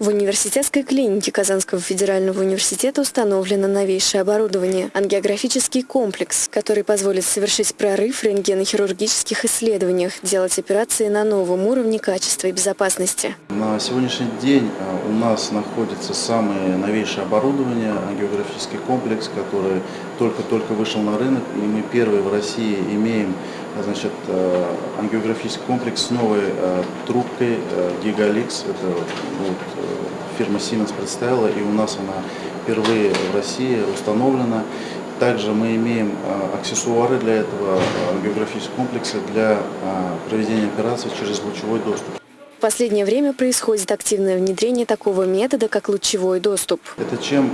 В университетской клинике Казанского федерального университета установлено новейшее оборудование – ангиографический комплекс, который позволит совершить прорыв в рентгенохирургических исследованиях, делать операции на новом уровне качества и безопасности. На сегодняшний день а, у нас находится самое новейшее оборудование, ангиографический комплекс, который только-только вышел на рынок, и мы первые в России имеем значит, а, ангиографический комплекс с новой а, трубкой Gigalix. Это вот, фирма Siemens представила, и у нас она впервые в России установлена. Также мы имеем аксессуары для этого ангиографического комплекса для проведения операций через лучевой доступ. В последнее время происходит активное внедрение такого метода, как лучевой доступ. Это чем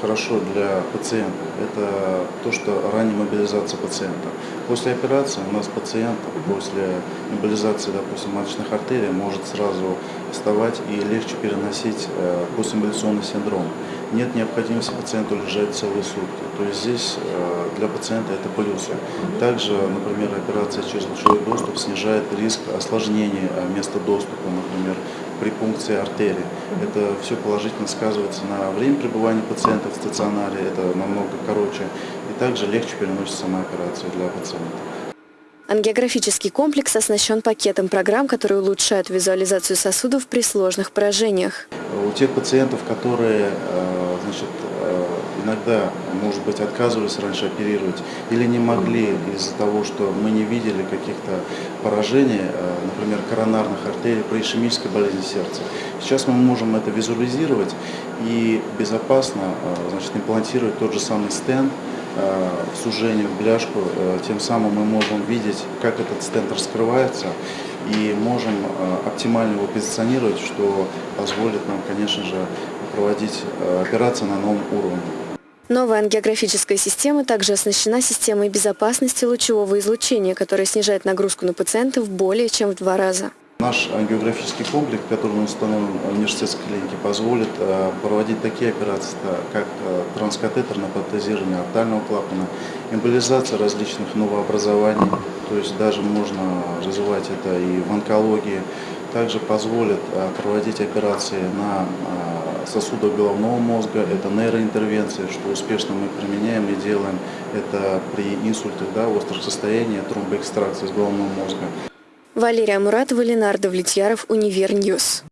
хорошо для пациента? Это то, что ранняя мобилизация пациента. После операции у нас пациент после мобилизации, допустим, маточных артерий может сразу вставать и легче переносить э, постиммоляционный синдром. Нет необходимости пациенту лежать целые сутки. То есть здесь э, для пациента это плюсы. Также, например, операция через лучевой доступ снижает риск осложнений места доступа, например, при пункции артерии. Это все положительно сказывается на время пребывания пациента в стационаре, это намного короче, и также легче переносится сама операция для пациента. Ангиографический комплекс оснащен пакетом программ, которые улучшают визуализацию сосудов при сложных поражениях. У тех пациентов, которые э, значит, э, иногда, может быть, отказывались раньше оперировать или не могли из-за того, что мы не видели каких-то поражений, э, например, коронарных артерий при ишемической болезни сердца. Сейчас мы можем это визуализировать и безопасно значит, имплантировать тот же самый стенд, сужение, в бляшку, э, тем самым мы можем видеть, как этот стенд раскрывается и можем э, оптимально его позиционировать, что позволит нам, конечно же, проводить операции на новом уровне. Новая ангиографическая система также оснащена системой безопасности лучевого излучения, которая снижает нагрузку на пациентов более чем в два раза. Наш ангиографический комплекс, который установлен в университетской клинике, позволит э, проводить такие операции, как э, транскатетерное протезирование артального клапана, эмболизация различных новообразований, то есть даже можно развивать это и в онкологии. Также позволит э, проводить операции на сосудах головного мозга, это нейроинтервенция, что успешно мы применяем и делаем это при инсультах, да, острых состояниях, тромбоэкстракции с головного мозга. Валерия Муратова, Ленардо Влетьяров, Univer News.